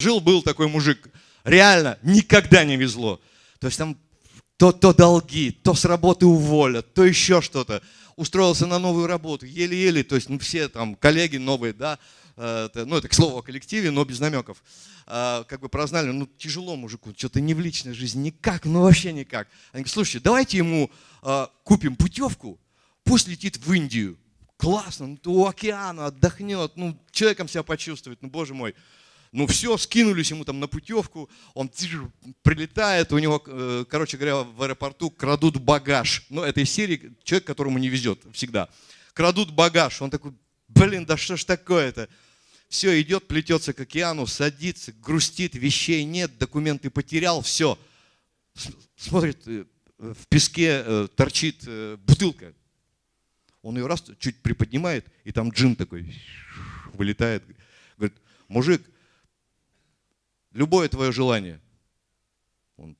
Жил-был такой мужик, реально никогда не везло. То есть там то, то долги, то с работы уволят, то еще что-то. Устроился на новую работу, еле-еле, то есть ну, все там коллеги новые, да, э, ну это к слову о коллективе, но без намеков, э, как бы прознали, ну тяжело мужику, что-то не в личной жизни, никак, ну вообще никак. Они говорят, слушайте, давайте ему э, купим путевку, пусть летит в Индию. Классно, ну, у океана отдохнет, ну человеком себя почувствует, ну боже мой. Ну все, скинулись ему там на путевку, он прилетает, у него, э, короче говоря, в аэропорту крадут багаж. Ну, это из серии человек, которому не везет всегда. Крадут багаж. Он такой, блин, да что ж такое-то? Все, идет, плетется к океану, садится, грустит, вещей нет, документы потерял, все. Смотрит, э, в песке э, торчит бутылка. Он ее раз чуть приподнимает, и там джин такой вылетает. Говорит, мужик, любое твое желание. Он,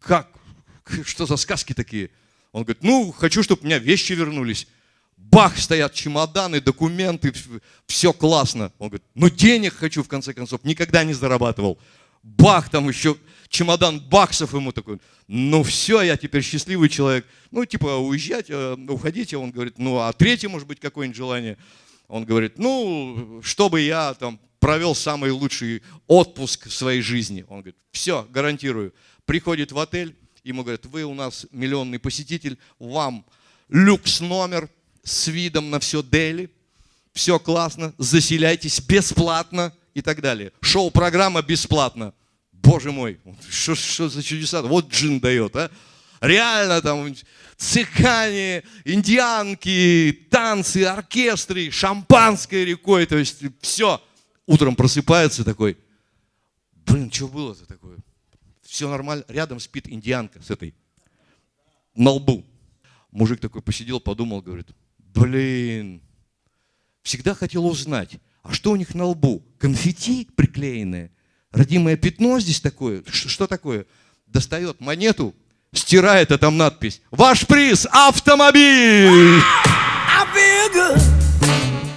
как? Что за сказки такие? Он говорит, ну, хочу, чтобы у меня вещи вернулись. Бах, стоят чемоданы, документы, все классно. Он говорит, ну денег хочу в конце концов, никогда не зарабатывал. Бах, там еще чемодан баксов ему такой. Ну все, я теперь счастливый человек. Ну типа уезжать, э, уходите. Он говорит, ну а третье может быть какое-нибудь желание. Он говорит, ну, чтобы я там провел самый лучший отпуск в своей жизни. Он говорит, все, гарантирую. Приходит в отель, ему говорят, вы у нас миллионный посетитель, вам люкс номер с видом на все Дели, все классно, заселяйтесь бесплатно и так далее. Шоу-программа бесплатно. Боже мой, что, что за чудеса? Вот джин дает, а? Реально там цыгане, индианки, танцы, оркестры, шампанское рекой, то есть все утром просыпается такой, блин, что было-то такое? Все нормально, рядом спит индианка с этой, на лбу. Мужик такой посидел, подумал, говорит, блин, всегда хотел узнать, а что у них на лбу? Конфетти приклеенное? Родимое пятно здесь такое? Что, что такое? Достает монету, стирает, а там надпись. Ваш приз – автомобиль!